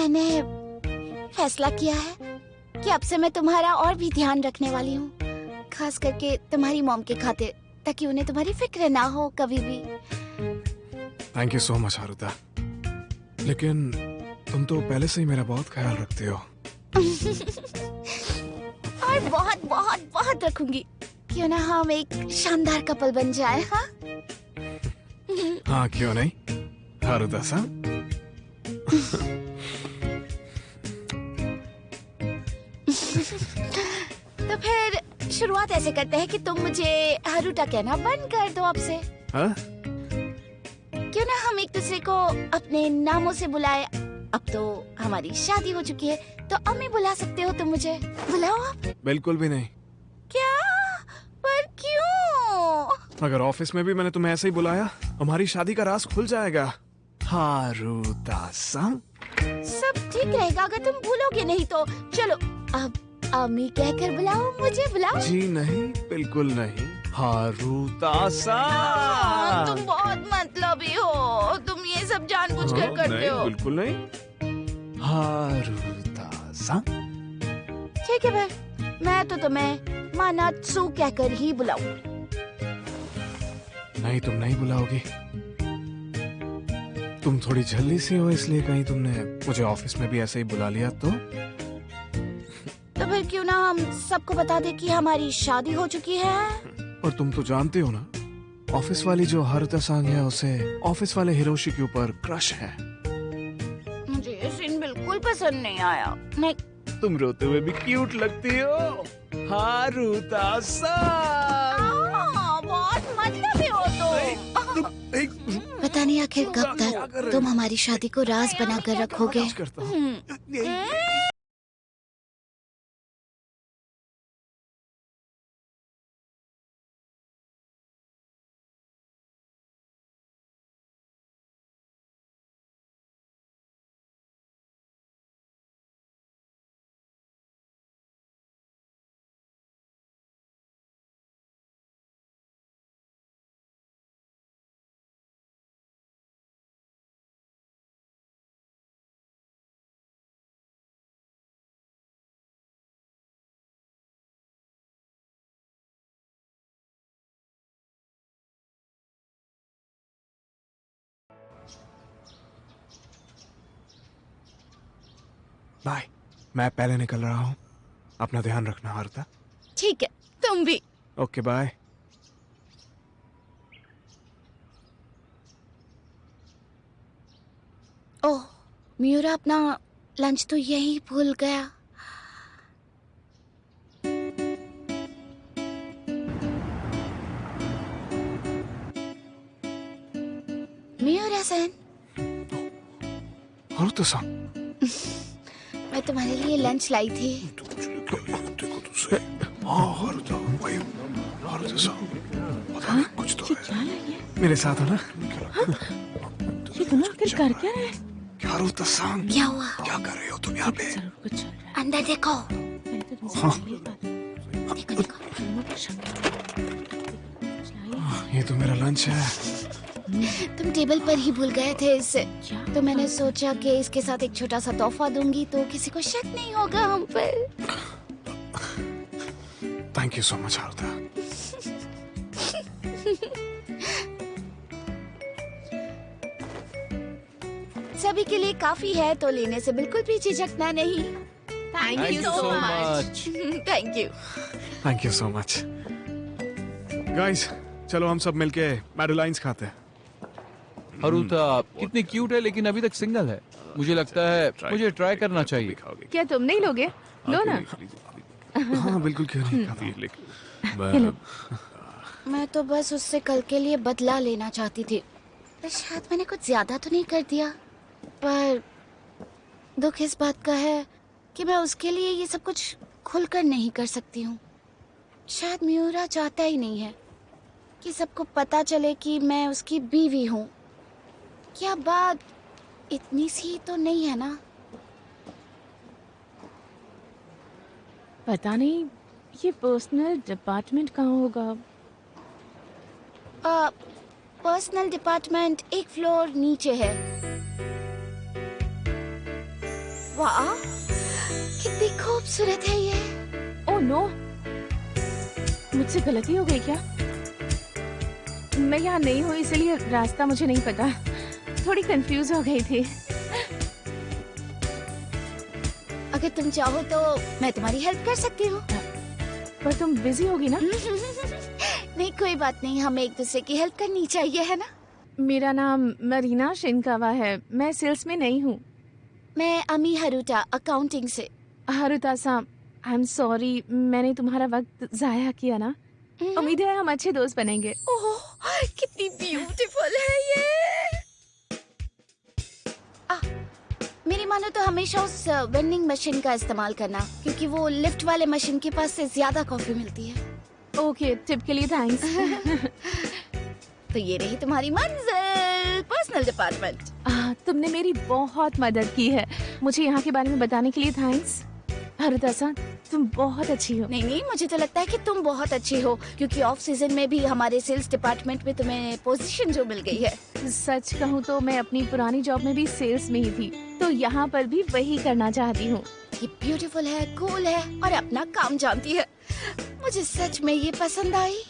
मैंने फैसला किया है कि अब से मैं तुम्हारा और भी ध्यान रखने वाली हूँ। खास करके तुम्हारी मॉम के खातिर ताकि उन्हें तुम्हारी फ़िक्र ना हो कभी भी। Thank you so much Haruta लेकिन तुम तो पहले से ही मेरा बहुत ख्याल रखते हो। और बहुत बहुत बहुत रखूँगी। क्यों ना हम एक शानदार कपल बन जाए हाँ? हाँ क्यों नहीं? हारुता सा तो फिर शुरुआत ऐसे करते हैं कि तुम मुझे हारूटा कहना बंद कर दो अब से हाँ? क्यों ना हम एक दूसरे को अपने नामों से बुलाए? अब तो हमारी शादी हो चुकी है तो अम्मी बुला सकते हो तुम मुझे। बुलाओ आप। बिल्कुल भी नहीं। क्या? पर क्यों? अगर ऑफ़िस में भी मैंने तुम्हें ऐसे ही बुलाया हमारी शादी का राज खुल जाएगा। हारुता सब ठीक रहेगा अगर तुम भूलोगे नहीं तो। चलो अब अम्मी कहकर बुलाओ मुझे बुलाओ। जी नहीं बिल्कुल नहीं। हारुता सा हाँ, तुम बहुत मतलबी हो। तुम ये सब जानबूझकर हाँ, करते नहीं, हो। बिल्कुल नहीं। हारुता सा ठीक है फिर मैं तो तुम्हें मानात्सु कहकर ही बुलाऊं। नहीं तुम नहीं बुलाओगी। तुम थोड़ी जल्दी से हो इसलिए कहीं तुमने मुझे ऑफ़िस में भी ऐसे ही बुला लिया तो। क्यों ना हम सबको बता दे कि हमारी शादी हो चुकी है? और तुम तो जानते हो ना ऑफ़िस वाली जो हारुता सांग है उसे ऑफ़िस वाले हिरोशी के ऊपर क्रश है। मुझे ये सीन बिल्कुल पसंद नहीं आया। मैं तुम रोते हुए भी क्यूट लगती हो। हारुता सांग। हाँ, बहुत मतलबी हो तुम तुम पता नहीं आखिर कब तक तुम हमारी शादी को राज बनाकर रखोगे। बाय। मैं पहले निकल रहा हूँ। अपना ध्यान रखना हारुता। ठीक है तुम भी। Okay bye. ओह म्यूरा अपना लंच तो यही भूल गया। म्यूरा सेन हारुता सांग मैं तुम्हारे लिए लंच लाई थी। हाँ? कुछ तो है। मेरे साथ हो ना? ये तुम आखिर कर क्या रहे क्या हारुता सांग क्या हुआ? क्या कर रहे हो तुम यहाँ पे? ज़रूर कुछ चल रहा है। अंदर देखो। तो हाँ। ही ये तो मेरा लंच है। तुम टेबल पर ही भूल गए थे इसे तो मैंने सोचा कि इसके साथ एक छोटा सा तोहफा दूँगी तो किसी को शक नहीं होगा हम पर। Thank you so much Haruta सभी के लिए काफ़ी है तो लेने से बिल्कुल भी झिझकना नहीं। Thank you so much thank you thank you so much guys चलो हम सब मिलके मैडोलाइंस खाते हैं। अरुता कितनी क्यूट है लेकिन अभी तक सिंगल है। मुझे लगता है मुझे ट्राई करना चाहिए। क्या तुम नहीं लोगे? लो ना। हाँ बिल्कुल क्यों नहीं? मैं तो बस उससे कल के लिए बदला लेना चाहती थी। पर शायद मैंने कुछ ज़्यादा तो नहीं कर दिया। पर दुख इस बात का है कि मैं उसके लिए ये सब कुछ खुलकर नहीं कर सकती हूँ। शायद म्यूरा चाहता ही नहीं है कि सबको पता चले कि मैं उसकी बीवी हूँ। क्या बात? इतनी सी तो नहीं है ना? पता नहीं ये पर्सनल डिपार्टमेंट कहाँ होगा? पर्सनल डिपार्टमेंट एक फ्लोर नीचे है। वाह कितनी खूबसूरत है ये। ओह नो मुझसे गलती हो गई क्या? मैं यहाँ नहीं हूँ इसलिए रास्ता मुझे नहीं पता। थोड़ी कंफ्यूज हो गई थी। अगर तुम चाहो तो मैं तुम्हारी हेल्प कर सकती हूँ। पर तुम बिज़ी होगी ना? नहीं कोई बात नहीं हमें एक दूसरे की हेल्प करनी चाहिए है ना? मेरा नाम मरीना शिनकावा है। मैं सेल्स में नहीं हूँ। मैं अमी हरुटा अकाउंटिंग से। हारुता साहब आई एम सॉरी मैंने तुम्हारा वक्त जाया किया ना। उम्मीद है हम अच्छे दोस्त बनेंगे। ओह कितनी ब्यूटीफुल है ये। मेरी मानो तो हमेशा उस वेंडिंग मशीन का इस्तेमाल करना क्योंकि वो लिफ्ट वाले मशीन के पास से ज़्यादा कॉफ़ी मिलती है। ओके okay, टिप के लिए थैंक्स तो ये रही तुम्हारी मंजिल पर्सनल डिपार्टमेंट तुमने मेरी बहुत मदद की है। मुझे यहाँ के बारे में बताने के लिए थैंक्स हारुता साहब तुम बहुत अच्छी हो। नहीं नहीं मुझे तो लगता है कि तुम बहुत अच्छी हो क्योंकि ऑफ़ सीज़न में भी हमारे सेल्स डिपार्टमेंट में तुम्हें पोजीशन जो मिल गई है। सच कहूँ तो मैं अपनी पुरानी जॉब में भी सेल्स में ही थी। तो यहाँ पर भी वही करना चाहती हूँ। ये ब्यूटीफुल है कूल है और अपना काम जानती है। मुझे सच में ये पसंद आई।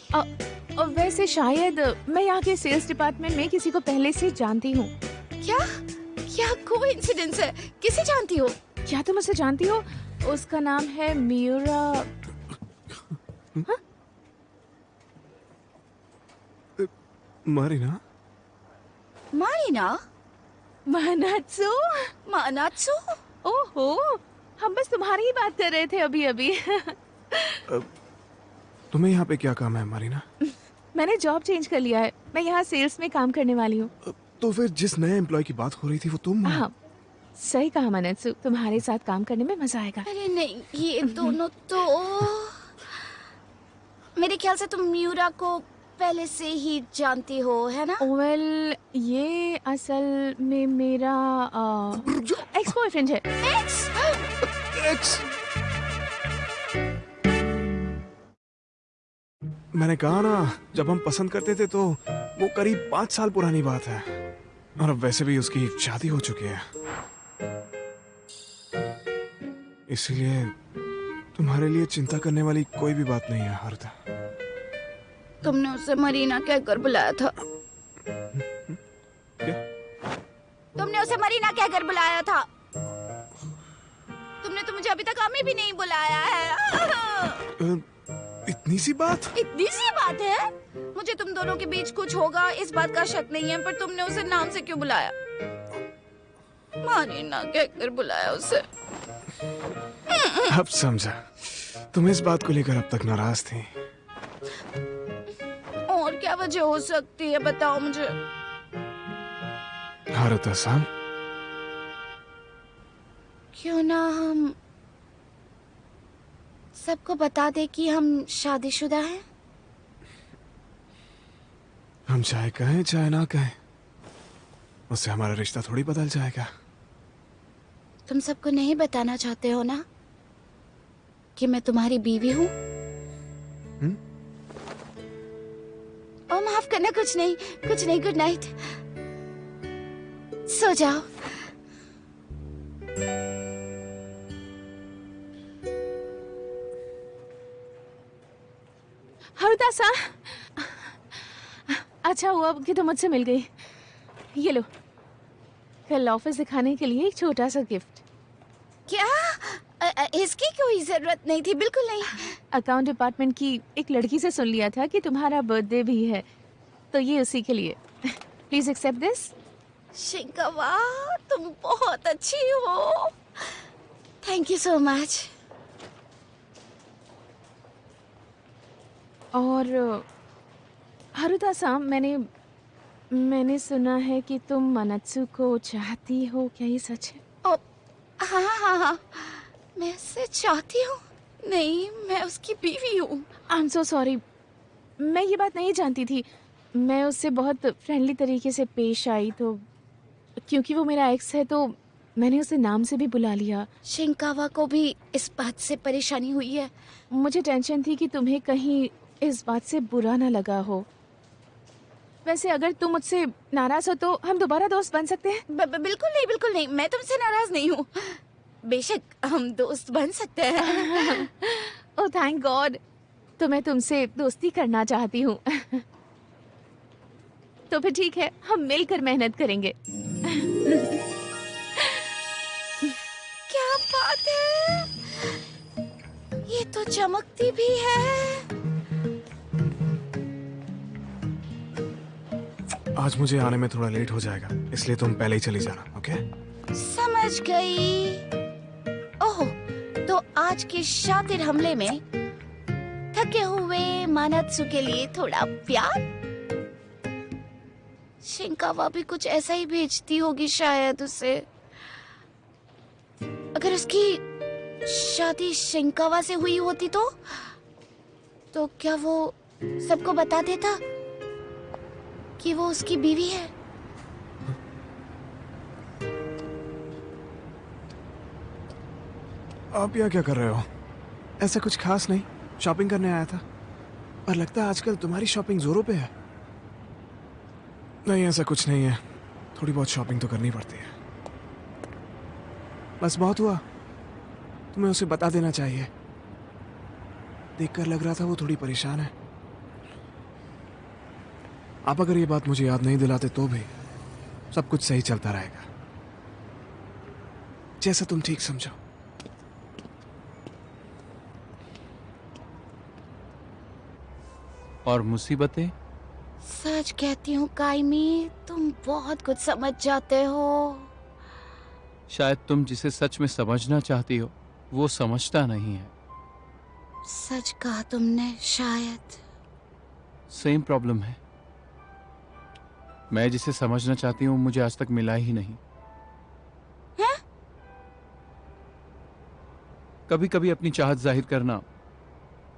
और वैसे शायद मैं यहाँ के सेल्स डिपार्टमेंट में किसी को पहले से जानती हूँ। क्या? क्या कोइंसिडेंस है? किसे जानती हो? क्या तुम उसे जानती हो? उसका नाम है मियूरा मारीना? मारिना? मानात्सु? मानात्सु? ओहो हम बस तुम्हारी ही बात कर रहे थे अभी अभी। तुम्हें यहाँ पे क्या काम है मारीना? मैंने जॉब चेंज कर लिया है। मैं यहाँ सेल्स में काम करने वाली हूँ। तो फिर जिस नए एम्प्लॉय की बात हो रही थी वो तुम हाँ सही कहा मनत्सु। तुम्हारे साथ काम करने में मज़ा आएगा। अरे नहीं ये दोनों तो मेरे ख्याल से तुम म्यूरा को पहले से ही जानती हो है ना? वेल well, ये असल में मेरा एक्स बॉयफ्रेंड है। एक्स एक्स मैंने कहा ना जब हम पसंद करते थे तो वो करीब पाँच साल पुरानी बात है। और अब वैसे भी उसकी शादी हो चुकी है। इसलिए तुम्हारे लिए चिंता करने वाली कोई भी बात नहीं है हरदा। तुमने उसे मरीना कहकर बुलाया था। क्या? तुमने उसे मरीना कहकर बुलाया था। तुमने तो मुझे अभी तक अमी भी नहीं बुलाया है। इतनी सी बात? इतनी सी बात है? मुझे तुम दोनों के बीच कुछ होगा इस बात का शक नहीं है पर तुमने उसे नाम से क्यों बुलाया? मरीना कहकर बुलाया उसे। अब समझा। तुम इस बात को लेकर अब तक नाराज़ थी। वजह हो सकती है बताओ मुझे। हारुता सान क्यों ना हम सबको बता दे कि हम शादीशुदा हैं? हम चाहे कहें चाहे ना कहें उससे हमारा रिश्ता थोड़ी बदल जाएगा। तुम सबको नहीं बताना चाहते हो ना कि मैं तुम्हारी बीवी हूँ? हम्म? ओ माफ़ करना कुछ नहीं कुछ नहीं गुड नाइट सो जाओ. हरुदा सा. अच्छा हुआ कि तुम मुझसे मिल गई. ये लो. कल ऑफ़िस दिखाने के लिए एक छोटा सा गिफ्ट क्या? इसकी कोई ज़रूरत नहीं थी, बिल्कुल नहीं. अकाउंट डिपार्टमेंट की एक लड़की से सुन लिया था कि तुम्हारा बर्थडे भी है तो ये उसी के लिए। प्लीज़ एक्सेप्ट दिस शिंकवा तुम बहुत अच्छी हो। थैंक यू सो मच और हरुदा साम मैंने मैंने सुना है कि तुम मनत्सु को चाहती हो क्या ये सच है? ओ, हाँ हाँ हाँ। मैं उससे चाहती हूँ। नहीं मैं उसकी बीवी हूँ। आई एम सो सॉरी मैं ये बात नहीं जानती थी। मैं उससे बहुत फ्रेंडली तरीके से पेश आई तो क्योंकि वो मेरा एक्स है तो मैंने उसे नाम से भी बुला लिया। शिंकावा को भी इस बात से परेशानी हुई है। मुझे टेंशन थी कि तुम्हें कहीं इस बात से बुरा ना लगा हो। वैसे अगर तुम मुझसे नाराज़ हो तो हम दोबारा दोस्त बन सकते हैं। बिल्कुल नहीं बिल्कुल नहीं। मैं तुमसे नाराज़ नहीं हूँ। बेशक हम दोस्त बन सकते हैं। ओह थैंक गॉड तो मैं तुमसे दोस्ती करना चाहती हूँ। तो फिर ठीक है हम मिलकर मेहनत करेंगे। क्या बात है? ये तो चमकती भी है। आज मुझे आने में थोड़ा लेट हो जाएगा इसलिए तुम पहले ही चली जाना ओके समझ गई। आज के शातिर हमले में थके हुए मानत्सु के लिए थोड़ा प्यार? शिंकावा भी कुछ ऐसा ही भेजती होगी शायद उसे। अगर उसकी शादी शिंकावा से हुई होती तो? तो क्या वो सबको बता देता कि वो उसकी बीवी है? आप यहाँ क्या कर रहे हो? ऐसा कुछ खास नहीं। शॉपिंग करने आया था। और लगता है आजकल तुम्हारी शॉपिंग जोरों पे है। नहीं ऐसा कुछ नहीं है। थोड़ी बहुत शॉपिंग तो करनी पड़ती है। बस बहुत हुआ। तुम्हें उसे बता देना चाहिए। देखकर लग रहा था वो थोड़ी परेशान है। आप अगर ये बात मुझे याद नहीं दिलाते तो भी सब कुछ सही चलता रहेगा। जैसा तुम ठीक समझो। और मुसीबतें? सच कहती हूँ काइमी तुम बहुत कुछ समझ जाते हो। शायद तुम जिसे सच में समझना चाहती हो वो समझता नहीं है। सच कहा तुमने शायद। सेम प्रॉब्लम है। मैं जिसे समझना चाहती हूँ मुझे आज तक मिला ही नहीं। है? कभी कभी अपनी चाहत ज़ाहिर करना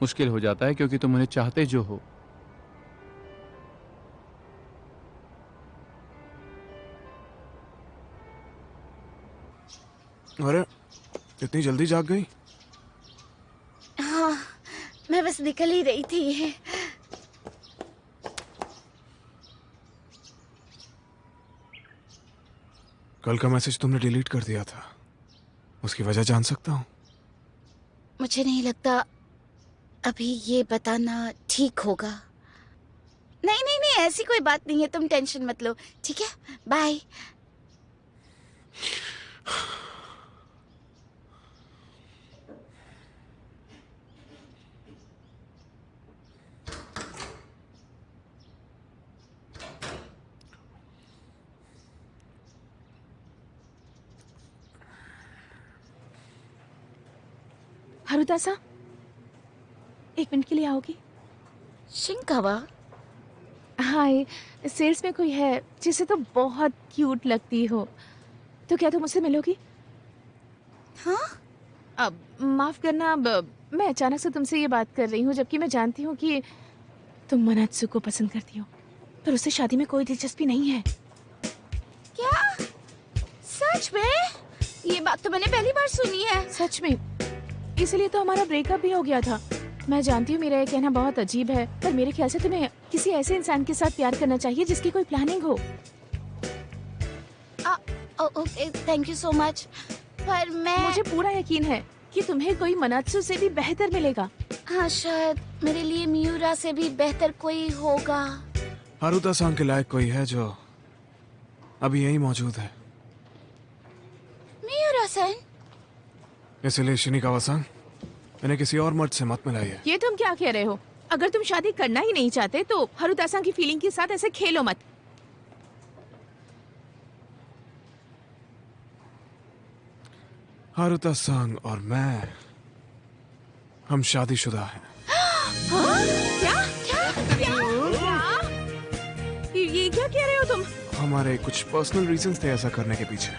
मुश्किल हो जाता है क्योंकि तुम उन्हें चाहते जो हो। अरे इतनी जल्दी जाग गई? हाँ मैं बस निकल ही रही थी। कल का मैसेज तुमने डिलीट कर दिया था। उसकी वजह जान सकता हूँ। मुझे नहीं लगता अभी ये बताना ठीक होगा। नहीं नहीं नहीं ऐसी कोई बात नहीं है तुम टेंशन मत लो ठीक है? बाय हरुदासा एक मिनट के लिए आओगी। शिंकावा? हाय सेल्स में कोई है जिसे तो बहुत क्यूट लगती हो। तो क्या तुम मुझसे मिलोगी? हाँ? अब माफ़ करना अब मैं अचानक से तुमसे ये बात कर रही हूँ जबकि मैं जानती हूँ कि तुम मनात्सु को पसंद करती हो। पर उससे शादी में कोई दिलचस्पी नहीं है। क्या? सच में? ये बात तो मैंने पहली बार सुनी है। सच में? इसलिए तो हमारा ब्रेकअप भी हो गया था। मैं जानती हूँ मेरा ये कहना बहुत अजीब है पर मेरे ख्याल से तुम्हें किसी ऐसे इंसान के साथ प्यार करना चाहिए जिसकी कोई प्लानिंग हो। थैंक यू सो मच पर मैं मुझे पूरा यकीन है कि तुम्हें कोई मनात्सु से भी बेहतर मिलेगा। हाँ शायद मेरे लिए मियूरा से भी बेहतर कोई होगा। हारूता सांग के लायक कोई है जो अभी यही मौजूद है। मियूरा सन इसलिए शिनिकावा सांग इन्हें किसी और मर्द से मत मिलाइए। ये तुम क्या कह रहे हो? अगर तुम शादी करना ही नहीं चाहते तो हरुदासा की फीलिंग के साथ ऐसे खेलो मत। हारूता सांग और मैं हम शादीशुदा हैं। हाँ? क्या? क्या? क्या? ये ये क्या कह रहे हो तुम? हमारे कुछ पर्सनल रीजंस थे ऐसा करने के पीछे।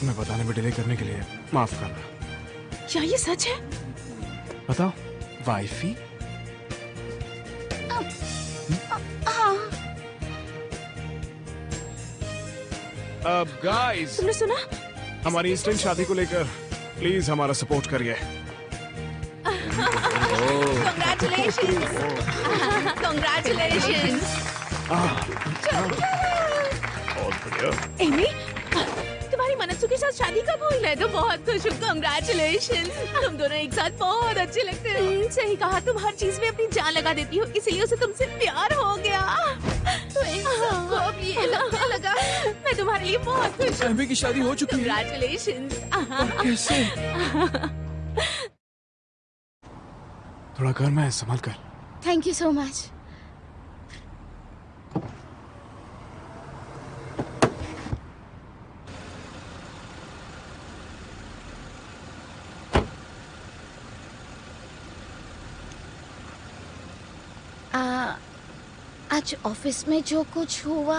तुम्हें बताने में डिले करने के लिए माफ़ करना। क्या ये सच है? बताओ वाइफी? हाँ। अब गाइस तुमने सुना? हमारी इंस्टेंट शादी को लेकर प्लीज़ हमारा सपोर्ट करिए! Congratulations! एमी मनसू के साथ शादी कब हुई? मैं तो बहुत खुश हूँ। कंग्रेचुलेशन तुम दोनों एक साथ बहुत अच्छे लगते हो। हम्म, सही कहा। तुम हर चीज़ में अपनी जान लगा देती हो इसलिए उसे तुमसे प्यार हो गया। तो सबको अब ये लगने लगा। मैं तुम्हारे लिए बहुत खुश हूँ। की शादी हो चुकी है। कंग्रेचुलेशन थोड़ा घर में संभाल कर। थैंक यू सो मच आ, आज ऑफ़िस में जो कुछ हुआ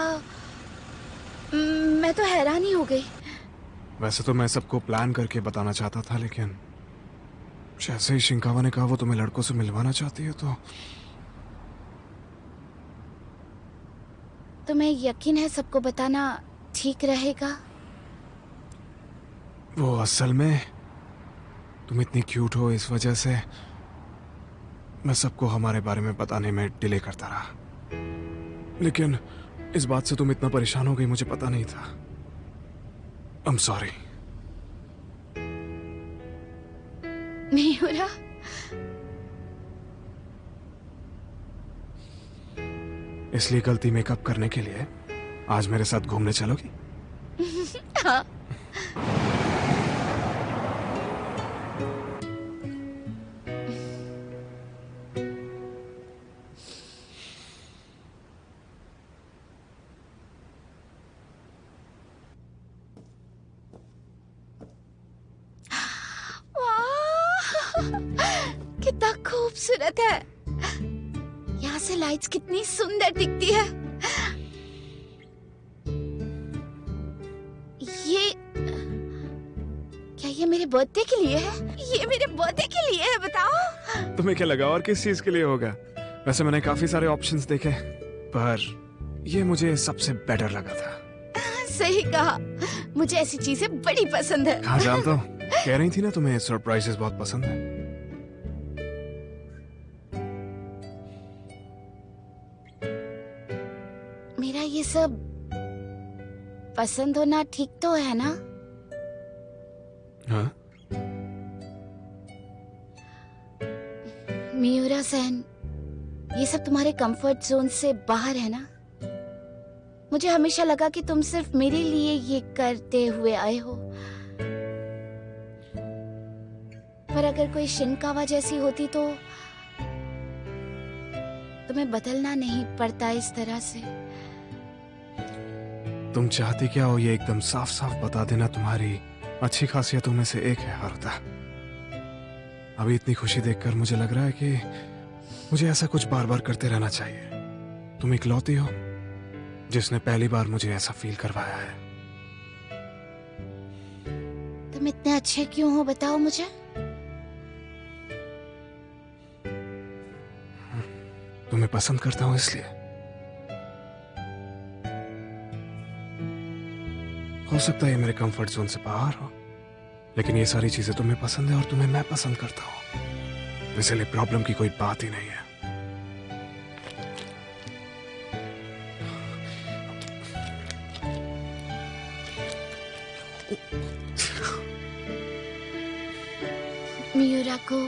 मैं तो हैरान ही हो गई। वैसे तो मैं सबको प्लान करके बताना चाहता था लेकिन जैसे ही शिंकावा ने कहा वो तुम्हें लड़कों से मिलवाना चाहती है तो तुम्हें यकीन है सबको बताना ठीक रहेगा? वो असल में तुम इतनी क्यूट हो इस वजह से मैं सबको हमारे बारे में बताने में डिले करता रहा। लेकिन इस बात से तुम इतना परेशान हो गई मुझे पता नहीं था। आई एम सॉरी नहीं रहा? इसलिए गलती मेकअप करने के लिए आज मेरे साथ घूमने चलोगी? हाँ। बर्थडे के लिए है? ये मेरे बर्थडे के लिए है बताओ। तुम्हें क्या लगा और किस चीज़ के लिए होगा? वैसे मैंने काफ़ी सारे ऑप्शंस देखे पर ये मुझे सबसे बेटर लगा था। सही कहा। मुझे ऐसी चीज़ें बड़ी पसंद है। हाँ जानता हूँ कह रही थी ना तुम्हें सरप्राइजेस बहुत पसंद है। मेरा ये सब पसंद होना ठीक तो है ना? हाँ? मियूरा सेन, ये सब तुम्हारे कंफर्ट जोन से बाहर है ना? मुझे हमेशा लगा कि तुम सिर्फ़ मेरे लिए ये करते हुए आए हो। पर अगर कोई शिनकावा जैसी होती तो तुम्हें बदलना नहीं पड़ता इस तरह से। तुम चाहती क्या हो ये एकदम साफ़ साफ़ बता देना तुम्हारी अच्छी खासियतों में से एक है, हारुता। अभी इतनी खुशी देखकर मुझे लग रहा है कि मुझे ऐसा कुछ बार बार करते रहना चाहिए। तुम इकलौती हो जिसने पहली बार मुझे ऐसा फील करवाया है। तुम इतने अच्छे क्यों हो बताओ मुझे। तुम्हें पसंद करता हूँ इसलिए। हो सकता है मेरे कंफर्ट जोन से बाहर हो। लेकिन ये सारी चीज़ें तुम्हें पसंद है और तुम्हें मैं पसंद करता हूँ। इसलिए प्रॉब्लम की कोई बात ही नहीं है। मियूरा को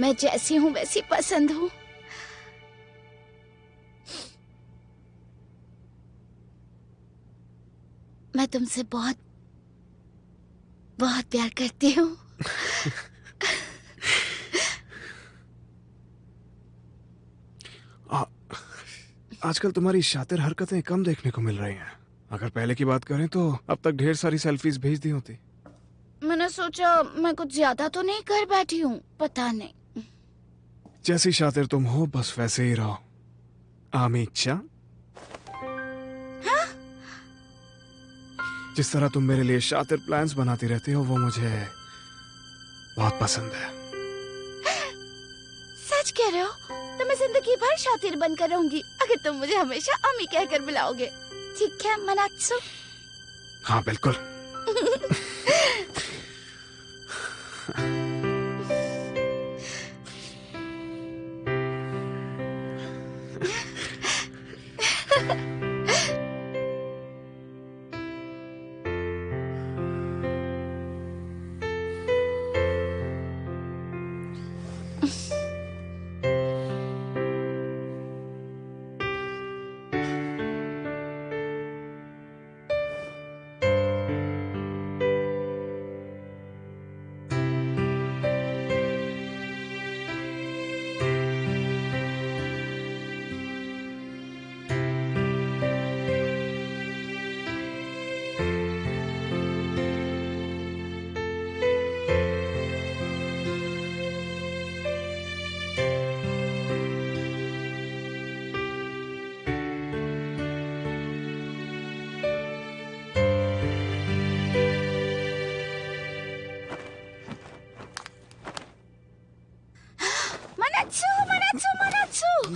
मैं जैसी हूँ, वैसी पसंद हूँ। मैं तुमसे बहुत बहुत प्यार करती हूँ। आजकल तुम्हारी शातिर हरकतें कम देखने को मिल रही हैं। अगर पहले की बात करें तो अब तक ढेर सारी सेल्फीज भेज दी होती। मैंने सोचा मैं कुछ ज़्यादा तो नहीं कर बैठी हूँ पता नहीं। जैसी शातिर तुम हो बस वैसे ही रहो। आमीचा जिस तरह तुम मेरे लिए शातिर प्लान्स बनाती रहती हो वो मुझे बहुत पसंद है। सच कह रहे हो? तो मैं ज़िंदगी भर शातिर बनकर रहूँगी अगर तुम मुझे हमेशा अमी कहकर बुलाओगे। ठीक है मनात्सु? हाँ बिल्कुल।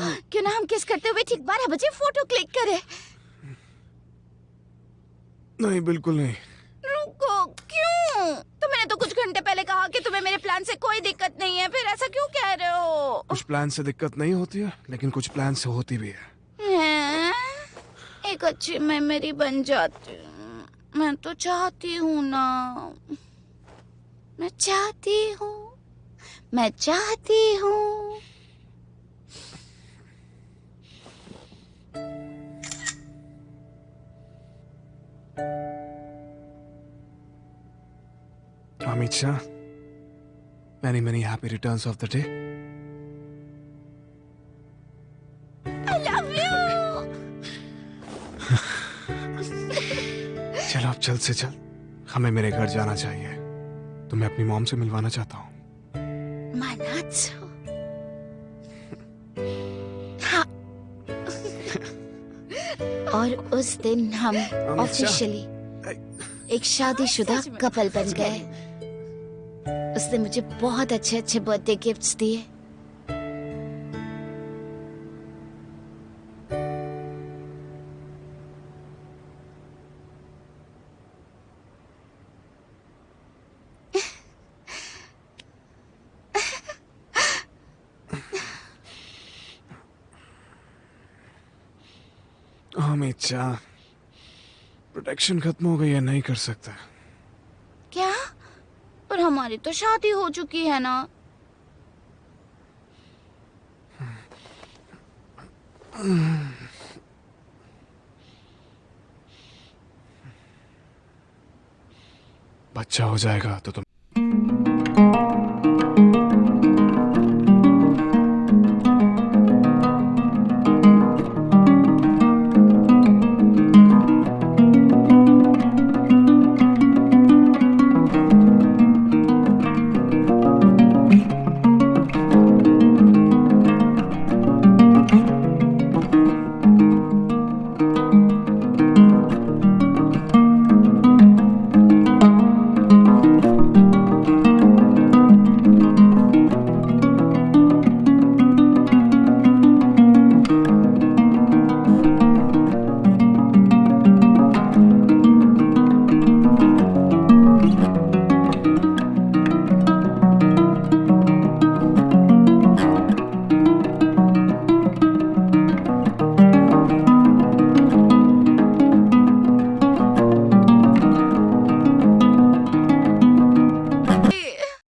क्यों ना हम किस करते हुए ठीक बारह बजे फ़ोटो क्लिक करें? नहीं बिल्कुल नहीं। रुको क्यों? तो मैंने तो कुछ घंटे पहले कहा कि तुम्हें मेरे प्लान से कोई दिक्कत नहीं है फिर ऐसा क्यों कह रहे हो? कुछ प्लान से दिक्कत नहीं होती है लेकिन कुछ प्लान से होती भी है। हैं? एक अच्छी मेमोरी बन जाती मैं तो चाहती हूँ ना। मैं चाहती हूँ। मैं चाहती हूँ। Amit Shah many many happy returns of the day. I love you! चलो अब जल्द से जल्द हमें मेरे घर जाना चाहिए। तो मैं अपनी मॉम से मिलवाना चाहता हूँ। और उस दिन हम ऑफिशियली एक शादीशुदा कपल बन गए। उसने मुझे बहुत अच्छे अच्छे बर्थडे गिफ्ट्स दिए। अमित शाह प्रोटेक्शन खत्म हो गई है नहीं कर सकता। क्या? पर हमारी तो शादी हो चुकी है ना? बच्चा हो जाएगा तो तुम